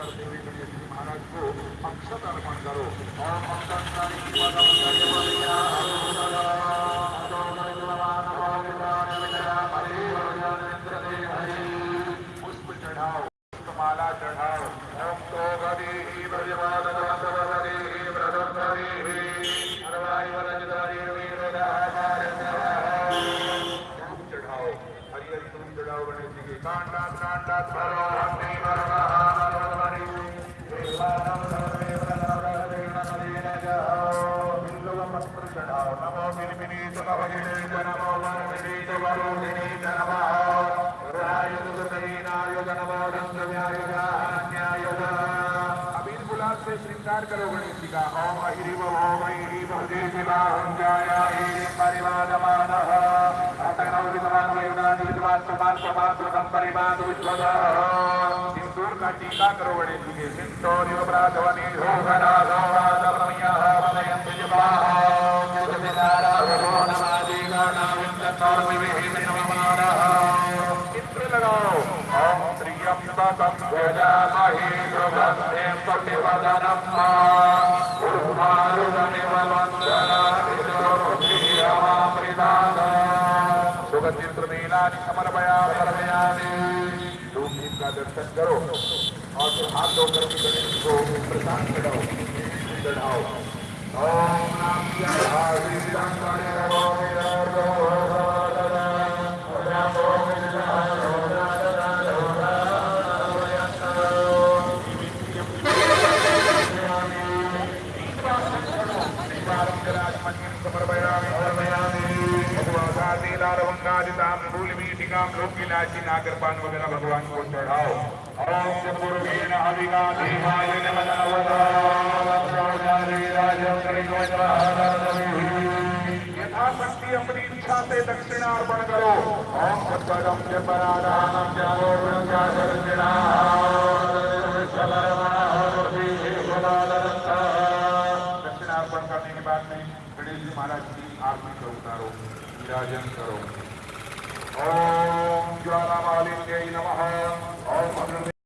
करते हुए गणेश जी महाराज को अक्षत अर्पण करो और पुष्प चढ़ाओ पुष्पमाला चढ़ाओ ओम तो गति भगवान गति व्रतम गति हरवाई वरजदारी धूप चढ़ाओ हरि हरि धूप चढ़ाओ गणेश जी के कांडात कांडात भरो हरि भरो पत्र चढ़ाओ नमो मिलमिनी नमो नमो वरमिनी वरुणिनी नमः अबीर गुलाब से करो गणेश जी का। ओम अहिरी वो ओम अहिरी भजे विवाहं जाया एहि परिवादमानः। अतनौ विद्वान् वेदान् विद्वान् समान् समान् प्रथम परिवाद उज्ज्वलः सिंदूर का टीका करो गणेश जी के। सिंदूर युवराजवनी धूधरा गौराज रमयः वदयं विवाहं युगविदारा भगो नमादि विविहि नममानः चित्र लगाओ ओम त्रियंबकं यजामहे सुगन्धे प्रतिपदनं उर्वारुकमिव सुगंधित मेलानि समर्पयामि समर्पयामि धूप दीप का दर्शन करो और फिर हाथ धो करके गणेश को प्रसाद चढ़ाओ चढ़ाओ ओम नाम नागर पान वगैरह भगवान को चढ़ाओ। ओम चतुर्वेण हविगा देवाय यथाशक्ति अपनी इच्छा से दक्षिणार्पण करो। ओम सत्पदम च परादानम च दक्षिणार्पण करने के बाद में गणेश जी महाराज को उतारो। विराजन करो। ओम ज्वालामालिन्यै नमः। ओम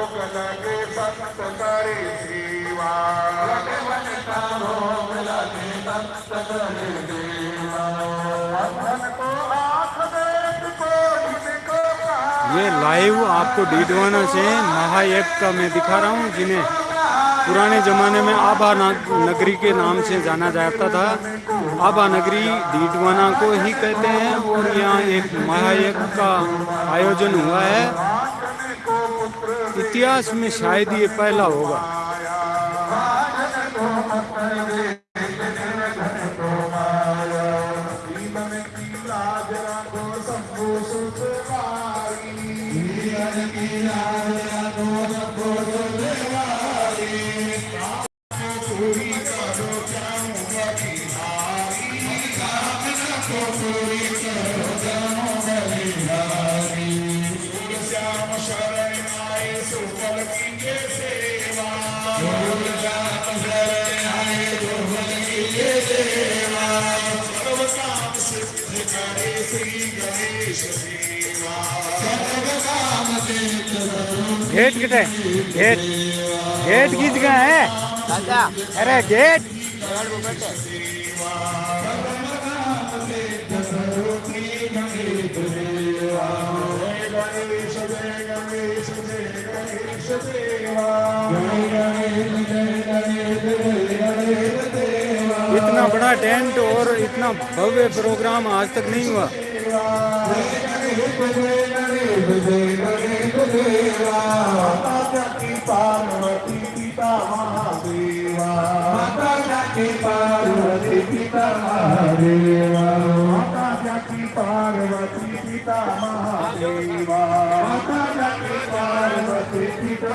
लगे भगवन का लगे को ये लाइव आपको डीडवाना से महायज्ञ का मैं दिखा रहा हूँ, जिन्हें पुराने ज़माने में आभा नगरी के नाम से जाना जाता था। आभा नगरी डीडवाना को ही कहते हैं और यहाँ एक महायज्ञ का आयोजन हुआ है। इतिहास में शायद ये पहला होगा। गेट कितने गेट गेट खींच गए हैं? अरे गेट। इतना बड़ा टेंट और इतना भव्य प्रोग्राम आज तक नहीं हुआ। माता की पार्वती पिता महादेवा. माता की पार्वती पिता महादेवा. माता की पार्वती पिता महादेवा. माता की पार्वती पिता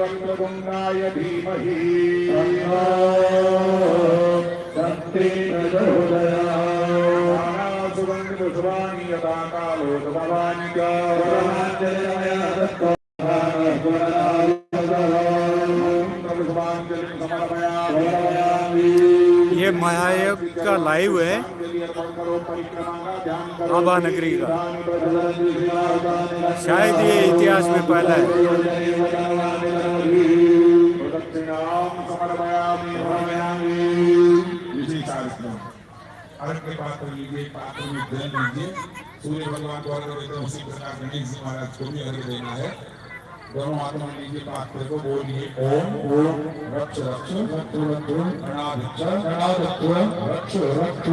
वक्रतुण्डाय धीमहि सुगन्धपुष्पाणि यथा कालो भवानि ये महायज्ञ का लाइव है। आभा नगरी का। शायद ये इतिहास में पहला है। अर्घ के पात्र लीजिए पात्र में जल लीजिए सूर्य भगवान को अर्घ देते हैं उसी प्रकार गणेश जी महाराज को भी अर्घ देना है। दोनों लीजिए को ओम ओम रक्ष रक्ष रक्ष रक्ष रक्ष रक्ष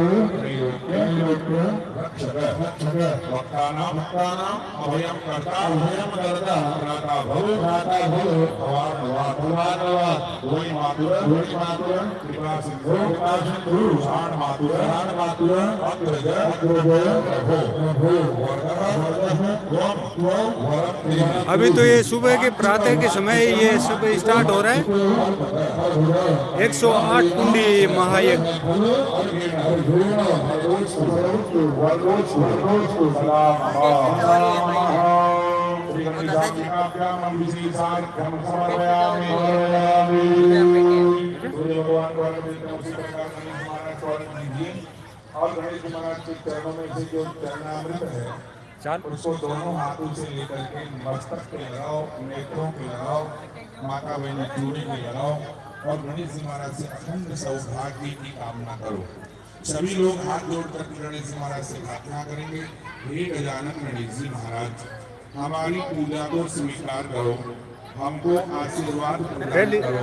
त्वं वरं अभी तो ये सुबह के प्रातः के समय ये सब स्टार्ट हो रहा है। 108 कुंडी महायज्ञ। और गणेश महाराज के चरणों में से जो चरणामृत है चाल उसको दोनों हाथों से लेकर के मस्तक पे लगाओ, नेत्रों पे लगाओ, माता बहनी चूड़ी पे लगाओ और गणेश जी महाराज से अखंड सौभाग्य की कामना करो। सभी लोग हाथ जोड़ कर गणेश जी महाराज से प्रार्थना करेंगे। हे गजानन गणेश जी महाराज, हमारी पूजा को स्वीकार करो। हमको आशीर्वाद प्रदान करो।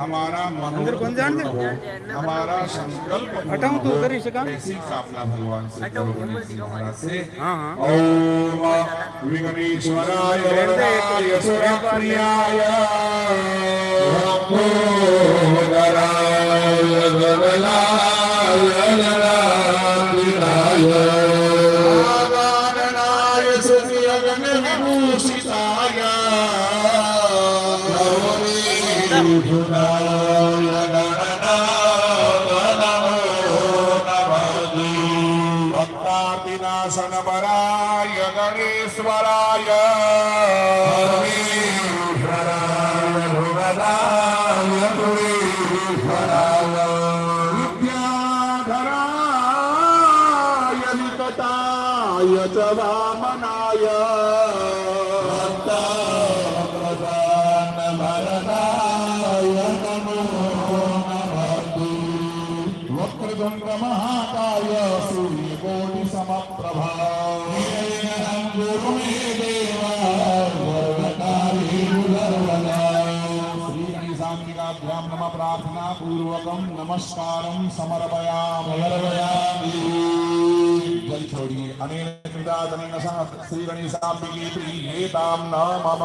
हमारा अंदर कौन जान मनोरथ हो हमारा संकल्प हटाऊं तो उधर ही से काम? ऐसी कामना भगवान से करो गणेश जी महाराज से। हाँ हाँ। ओम विघ्नेश्वराय वरदाय सुरप्रियाय Buddha. पूर्वकम नमस्कारम समर्पयामि जल छोड़िए अनेन कृता सह श्री गणेशाम्बिके न मम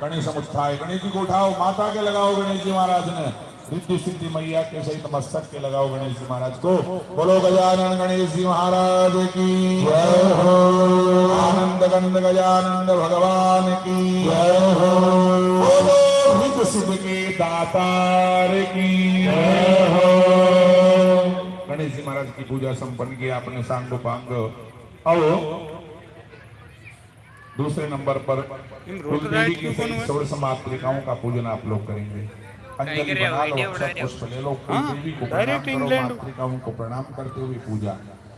गणेश गणेश को उठाओ माता के लगाओ गणेश जी महाराज ने। रिद्धि सिद्धि मैया के सहित मस्तक के लगाओ गणेश जी महाराज को। बोलो गजानन गणेश जी महाराज की। आनंद गंद गजानंद भगवान की। जय हो बोलो रिद्धि सिद्धि दातार की हो गणेश जी महाराज की पूजा संपन्न की अपने सांग पांग अब दूसरे नंबर पर इन कुल रोटर देवी राइट की कौन मातृकाओं का पूजन आप लोग करेंगे। अंजलि बना लो हो? पुष्प ले लो। हाँ, देवी को प्रणाम करो मातृकाओं को प्रणाम करते हुए पूजा।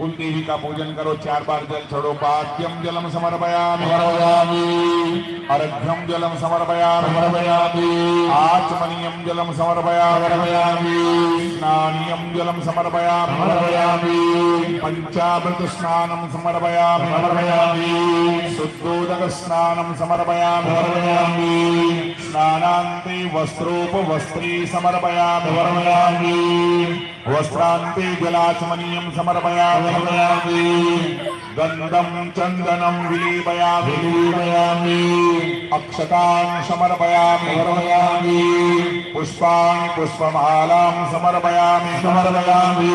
कुल देवी का पूजन करो चार बार जल छोड़ो पाद्यम जलम समर्पयामि। समर्पयामि। अर्घ्यम जलम समर्पयामि। समर्पयामि। आचमनीयम जलम समर्पयामि। समर्पयामि। स्नानियम जलम समर्पयामि। समर्पयामि। पंचामृत स्नानं समर्पयामि। समर्पयामि। शुद्धोदक स्नानं समर्पयामि। समर्पयामि। स्नानान्ते वस्त्रोपवस्त्रे समर्पयामि समर्पयामि वस्त्रान्ते जलाचमनीयं समर्पयामि समर्पयामि गन्धं चन्दनं विलेपयामि विलेपयामि। अक्षतान् समर्पयामि समर्पयामि पुष्पाणि पुष्पमालां समर्पयामि समर्पयामि।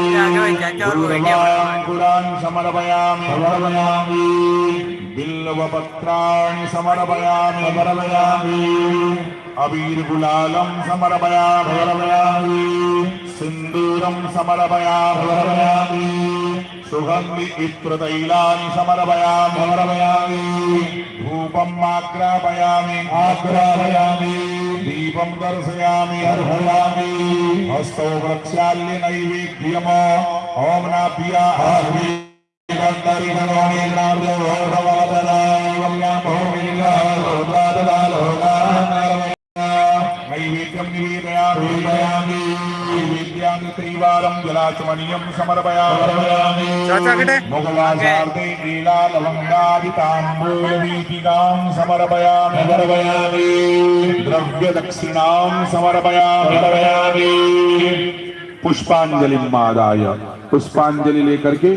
गुलाङ्कुरान् समर्पयामि समर्पयामि बिल्वपत्राणि समर्पयामि। समर्पयामि। अबीर्गुलालं समर्पयामि। समर्पयामि। सिन्दूरं समर्पयामि। समर्पयामि। सुगन्धि इत्रतैलानि समर्पयामि। समर्पयामि। धूपम् आग्रापयामि। आग्रापयामि। दीपं दर्शयामि। दर्शयामि। हस्तौ प्रक्षाल्य नैवेद्यम। ॐ नाभ्या हरि नैवेद्यं निवेदयामि निवेदयामि नैवेद्यानि त्रिवारं जलाचमनीयं समर्पयामि मुगलाशार्दे लीला लवङ्गादिताम्बूलवीथिकां समर्पयामि समर्पयामि द्रव्यदक्षिणां समर्पयामि समर्पयामि पुष्पांजलि पुष्पांजलि लेकर के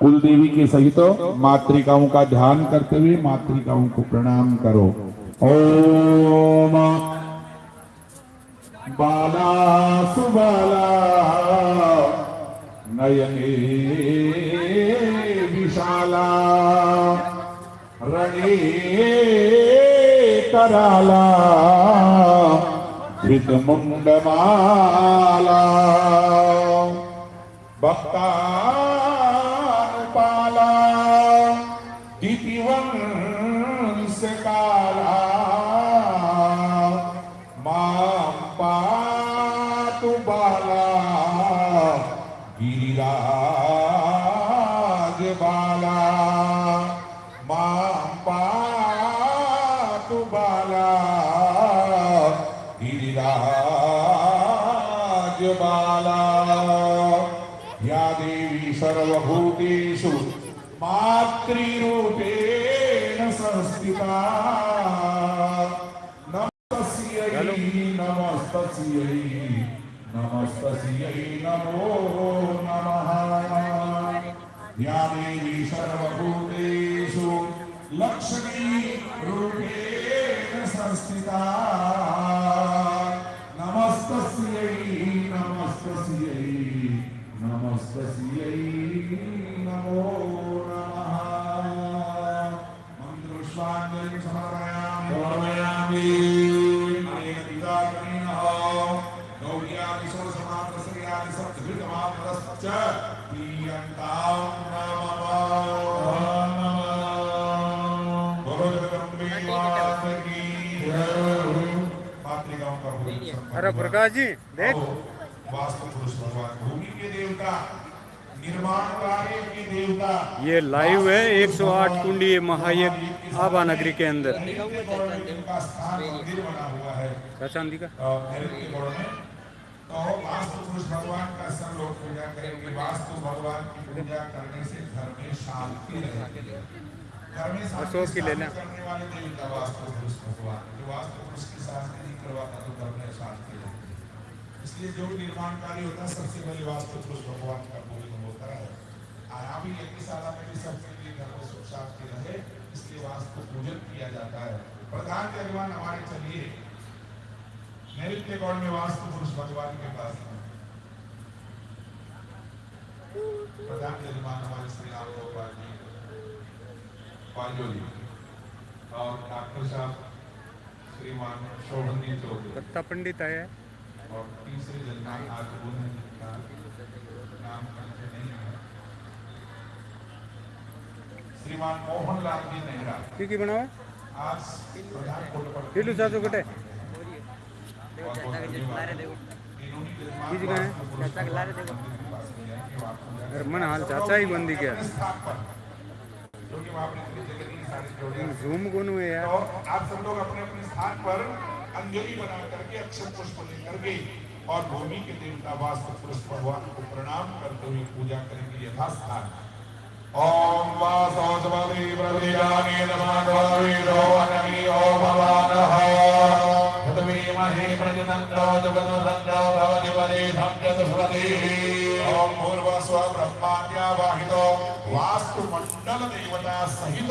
कुल देवी के सहित मातृकाओं का ध्यान करते हुए मातृकाओं को प्रणाम करो। ओम बाला सुबाला नयने विशाला रणे कराला धृतमुण्डमाला भक्तानुपाला बाला। गिरिराजबाला या देवी सर्वभूतेषु मातृरूपेण संस्थिता। नमस्तस्यै नमस्तस्यै नमस्तस्यै नमो नमः। या देवी सर्वभूतेषु लक्ष्मी संस्थिता नमस्तस्यै नमस्तस्यै नमस्तस्यै नमो नमः। मन्त्रपुष्पाञ्जलिं समर्पयामि। समर्पयामि। अनेन पिताकर्मिणः गौर्यादि षोडशमात्रस्त्रियादि सप्तभृतमात्रश्च प्रीयन्तां अरे प्रकाश जी देख। वास्तु पुरुष भगवान भूमि के देवता निर्माण कार्य के देवता ये लाइव है 108 कुंडी महायज्ञ आभा नगरी के अंदर। का स्थान मंदिर बना हुआ है। क्या चांदी का? में। तो वास्तु पुरुष भगवान का सब लोग पूजा करेंगे। वास्तु भगवान की पूजा करने से घर में शांति रहेगी। अशोक की ले लें। करने वाले देवता वास्तु पुरुष भगवान। जो वास्तु पुरुष की शांति नहीं करवाता तो इसलिए जो होता है सबसे पहले वास्तु पुरुष भगवान का पूजन होता है। यज्ञशाला में भी सबके लिए घर में सुख शांति रहे इसलिए वास्तु पूजन किया जाता है। प्रधान जजमान हमारे चलिए। नैऋत्य गौड़ में वास्तु पुरुष भगवान के पास प्रधान जजमान हमारे श्री राम गोपाल जी। पांजोली। और डॉक्टर साहब श्रीमान शोभनी चौधरी। दत्ता पंडित आया है। और तीसरे जजमान आज उन्होंने नाम नहीं है। श्रीमान मोहन लाल जी नेहरा। की की बनावा आज प्रधान कोट पर किलो सासू कटे बहुत बहुत धन्यवाद इन्होंने जजमान किसी का है? वास्तु पुरुष भगवान के मंदिर के पास में जाएँ कि वहाँ पूजा अरे मन हाल चाचा ही बंदी क्या? जूम कौन हुए यार? और आप सब लोग अपने अपने स्थान पर अंजलि बना करके अक्षर पुष्प लेकर के और भूमि के देवता वास्तु पुरुष भगवान को प्रणाम करते हुए पूजा करेंगे यथास्थान। ओम वासोजवति प्रविजाने नमाद्वाविदो अनमीयो भवानः। तद्वीमहे प्रजनन्दो जगतो सन्दो भवति वरेधं चतुष्पतिः ओम भूर्भुवस्व वास्तु मंडल देवता सहित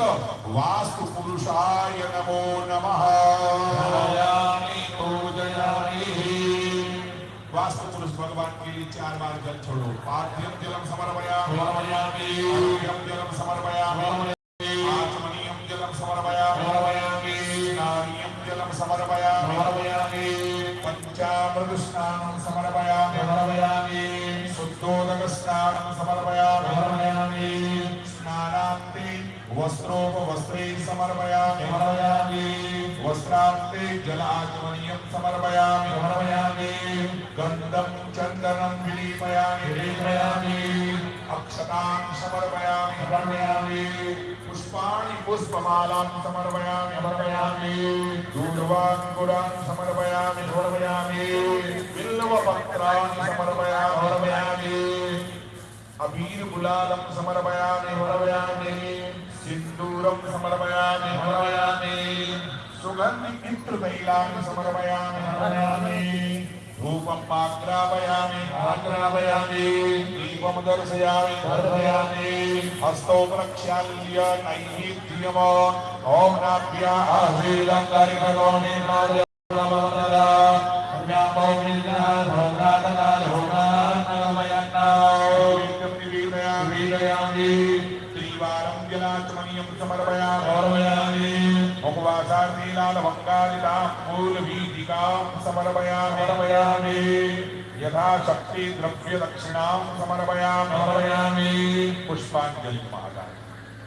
वास्तु पुरुषाय नमो। नमः वास्तु पुरुष भगवान के लिए चार बार जल छोड़ो। पाठ्यम जलम समर्पयामि। जलम समर्पयामि। वस्त्रोपवस्त्रे समर्पयामि समर्पयामि। वस्त्रान्ते जलाचमनीयं समर्पयामि समर्पयामि। गन्धं चन्दनं विलीपयामि विलीपयामि। अक्षतां समर्पयामि समर्पयामि। पुष्पाणि पुष्पमालां समर्पयामि समर्पयामि। दूर्वाङ्कुरान् समर्पयामि समर्पयामि। बिल्वपत्राणि अबीर गुलालं समर्पयामि समर्पयामि। सिन्दूरं समर्पयामि समर्पयामि सुगन्धि इत्रतैलानि समर्पयामि समर्पयामि धूपं पाग्रापयामि पाग्रापयामि दीपं दर्शयामि दर्शयामि हस्तौ प्रक्षाल्य नैवेद्यम् ॐ नाभ्या आसीदं करिभगोनि नमः त्रिवारं जलाचमनीयं समर्पयामि। मुखवासार्णीलालभङ्गादितां मूलवीतिकां समर्पयामि। समर्पयामि। यथाशक्ति द्रव्यदक्षिणां समर्पयामि। पुष्पाञ्जलि महाराज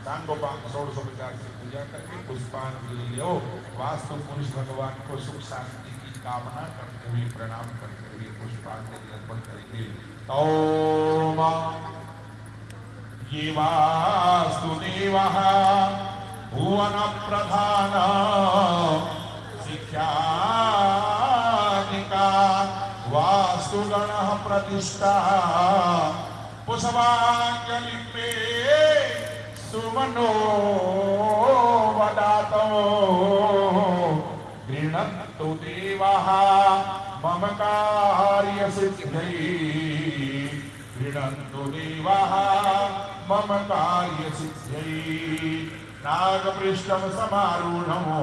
सांगोपांग षोडशोपचार से पूजा करके पुष्पांजलि लो वास्तु पुरुष भगवान को सुख शांति की कामना करते हुए प्रणाम करते हुए पुष्पांजलि अर्पण करेंगे। ओम ये वासुदेवः भुवन प्रधान शिक्षानिका वास्तुगणः प्रतिष्ठा पुष्पाञ्जलि पे सुमनो वदातो गृह्णन्तु देवः मम कार्य कार्यसिद्ध्यै गृह्णन्तु देवः मम कार्यसिद्ध्यै नागपृष्ठं समारूढमो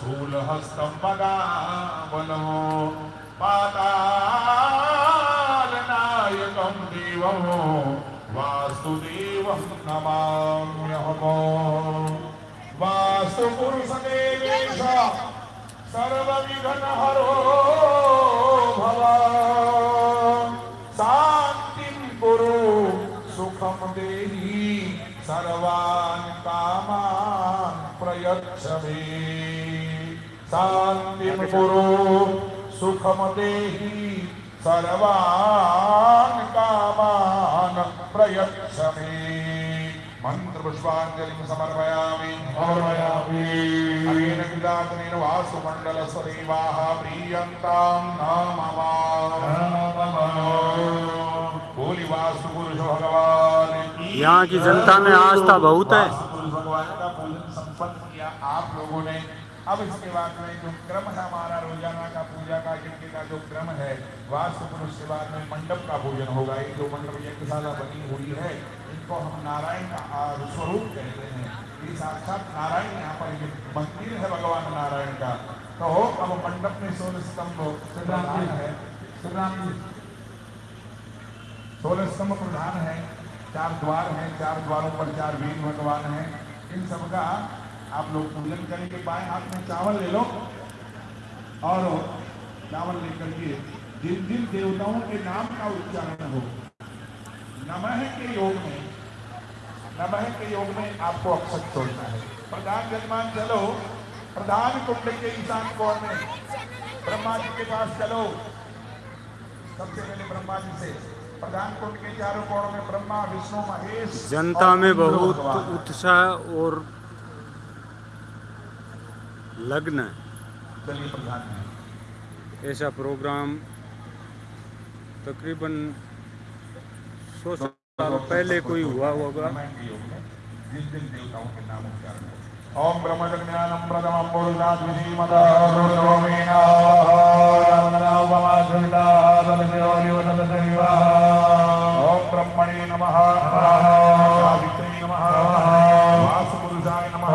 शूलहस्तं मदावनो पातालनायकं देवं वासुदेवं नमाम्यहम्। वास्तुपुरुषदेवेश सर्वविघ्नहरो भव। सर्वान् कामान् प्रयच्छ मे शान्तिं कुरु सुखम देहि सर्वान् कामान् प्रयच्छ मे मंत्र पुष्पांजलि समर्पयामि। समर्पयामि। अनेन विदातनेन वासुमण्डल सदैवाः प्रीयन्तां नाम बोली वासु पुरुष भगवान। यहाँ की जनता में आस्था बहुत है। आप लोगों ने अब इसके बाद में जो क्रम है हमारा रोज़ाना का पूजा का यज्ञ का जो क्रम है, वास्तु पुरुष के बाद में मंडप का पूजन होगा ये जो मंडप यज्ञशाला बनी हुई है इनको हम नारायण का स्वरूप कहते हैं ये साक्षात नारायण यहाँ पर ये मंदिर है भगवान नारायण का तो अब मंडप में सोलह स्तंभ प्रधान है। सोलह स्तंभ प्रधान है। चार द्वार हैं, चार द्वारों पर चार वीर भगवान हैं। इन सबका आप लोग पूजन करेंगे बाएँ हाथ में चावल ले लो और चावल लेकर के जिन जिन देवताओं के नाम का उच्चारण हो, नमः के योग में, नमः के योग में आपको अक्षर छोड़ना है। प्रधान जजमान चलो। प्रधान कुंड के ईशान कोण में ब्रह्मा जी के पास चलो। सबसे पहले ब्रह्मा जी से जनता में बहुत उत्साह और लग्न ऐसा प्रोग्राम तकरीबन सौ साल पहले कोई हुआ होगा। ओम ब्रह्म ज्ञानम प्रथमम पुरुषात् विधीमतः रुद्रोमेण ओम ब्रह्मणे नमः सावित्रे नमः वासुपुरुषाय नमः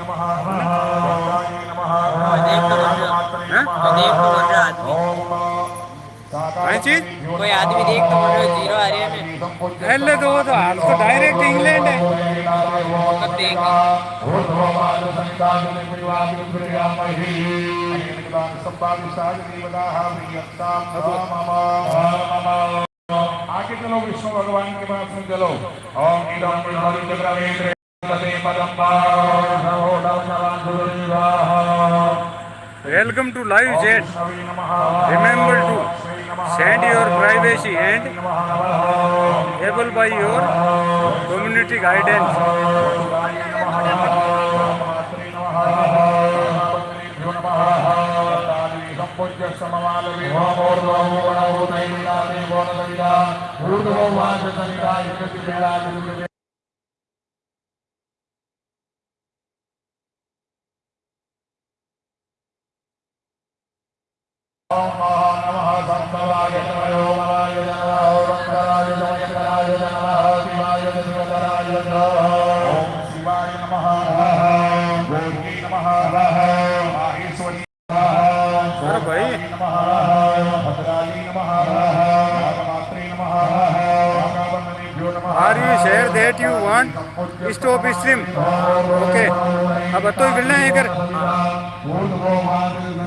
नमः नमः नमः चीज़? कोई आदमी देख तो है, ज़ीरो आ रही है पहले तो वो तो हाल तो डायरेक्ट इंग्लैंड है। कब आगे चलो विष्णु भगवान के पास में चलो। Welcome to live chat Remember to send your privacy and able by your community guidance ूर्धवाद नमः संतराय नमः ओमाय नमः ओंकाराय नमः शंकराय नमः शिवाय शिवतराय नमः ओम शिवाय नमः गोर्गी नमः माहेश्वरी अरे भाई नमः भद्राली नमः नागमात्रे नमः नागावन्दनेभ्यो नमः are you share that you want stop stream okay अब तो मिलना है